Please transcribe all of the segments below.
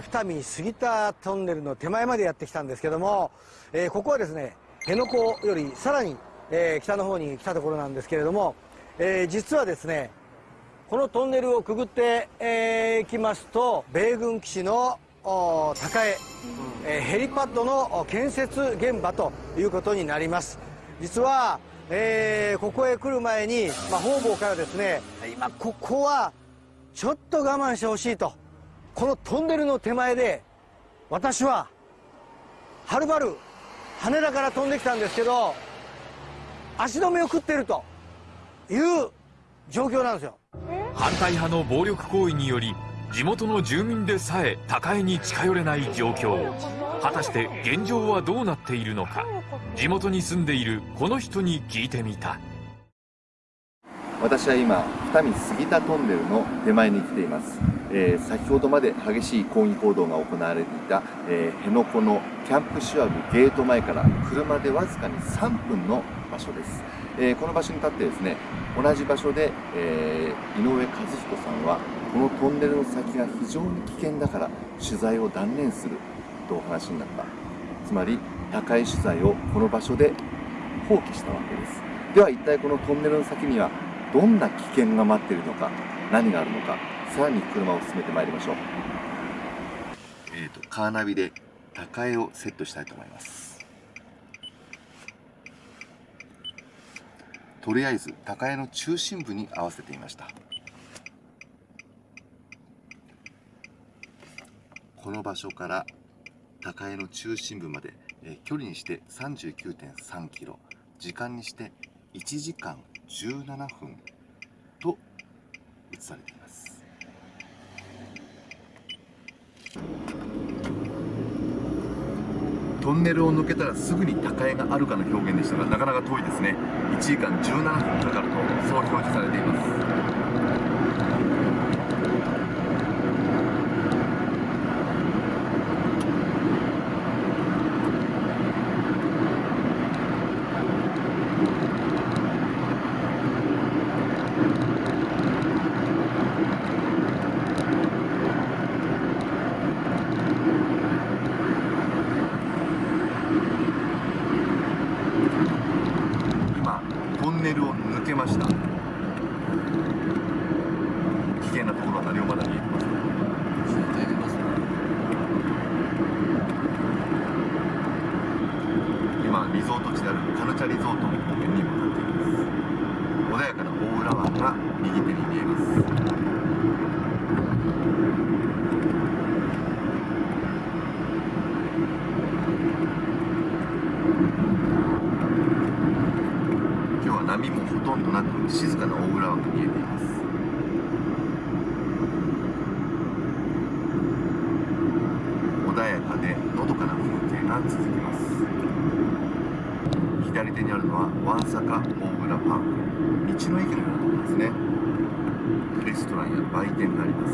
ー、二見杉田トンネルの手前までやってきたんですけども、えー、ここはですね辺野古よりさらに、えー、北の方に来たところなんですけれども、えー、実はですねこのトンネルをくぐってい、えー、きますと米軍基地の高江、えー、ヘリパッドの建設現場ということになります。実は、えー、ここへ来る前に、まあ、方々からですね今ここはちょっと我慢してほしいとこのトンネルの手前で私ははるばる羽田から飛んできたんですけど足止めを食ってるという状況なんですよ。反対派の暴力行為により地元の住民でさえ高江に近寄れない状況。果たして現状はどうなっているのか。地元に住んでいるこの人に聞いてみた。私は今二見杉田トンネルの手前に来ています、えー、先ほどまで激しい抗議行動が行われていた、えー、辺野古のキャンプシュワブゲート前から車でわずかに3分の場所です、えー、この場所に立ってですね同じ場所で、え井上和彦さんはこのトンネルの先が非常に危険だから取材を断念するとお話になった。つまり高い取材をこの場所で放棄したわけです。では一体このトンネルの先にはどんな危険が待っているのか何があるのかさらに車を進めてまいりましょう、えーと、カーナビで高江をセットしたいと思います。とりあえず高江の中心部に合わせていました。この場所から高江の中心部まで、えー、距離にして39.3キロ時間にして1時間17分と映されています。トンネルを抜けたらすぐに高江があるかの表現でしたがなかなか遠いですね。1時間17分かかるとそう表示されています。ネルを抜けました。危険なところは何もまだ見えてません今リゾート地であるカルチャリゾートの方面に向かっています。穏やかな大浦湾が右手に見えます波もほとんどなく静かな大浦湾が見えています。穏やかでのどかな風景が続きます。左手にあるのはワンサカ大浦パーク。道の駅のようなところですね。レストランや売店があります。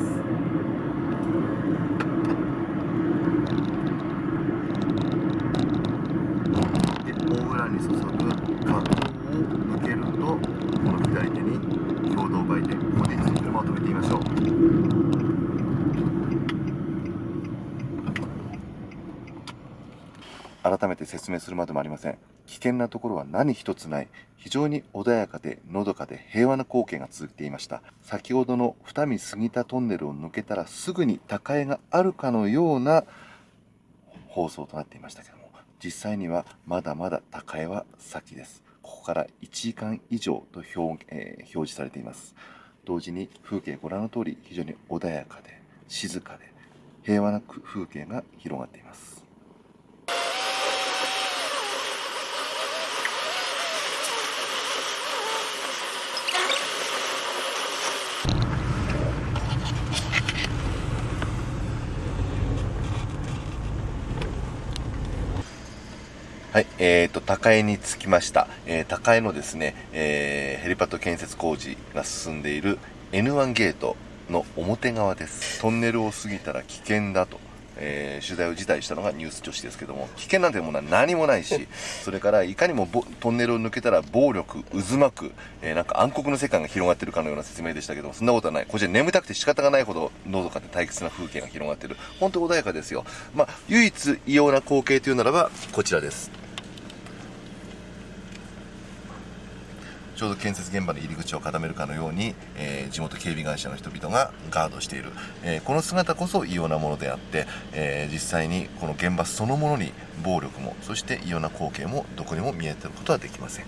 大浦に注ぐ川抜けるとこの左手に共同売店ここで一度車を止めてみましょう改めて説明するまでもありません。危険なところは何一つない。非常に穏やかでのどかで平和な光景が続いていました。先ほどの二見杉田トンネルを抜けたらすぐに高江があるかのような放送となっていましたけども実際にはまだまだ高江は先です。ここから1時間以上と表,、えー、表示されています。同時に風景ご覧の通り非常に穏やかで静かで平和な風景が広がっています。はい、えーと、高江に着きました。えー、高江のですね、えー、ヘリパッド建設工事が進んでいる N1 ゲートの表側です。トンネルを過ぎたら危険だとえー取材を辞退したのがニュース女子ですけども危険なんてものは何もないし それからいかにもぼトンネルを抜けたら暴力渦巻く、えーなんか暗黒の世界が広がってるかのような説明でしたけどもそんなことはないこちら眠たくて仕方がないほどのどかで退屈な風景が広がってる本当穏やかですよまあ唯一異様な光景というならばこちらですちょうど建設現場の入り口を固めるかのように、えー地元警備会社の人々がガードしている、えーこの姿こそ異様なものであって、えー実際にこの現場そのものに暴力もそして異様な光景もどこにも見えてることはできません。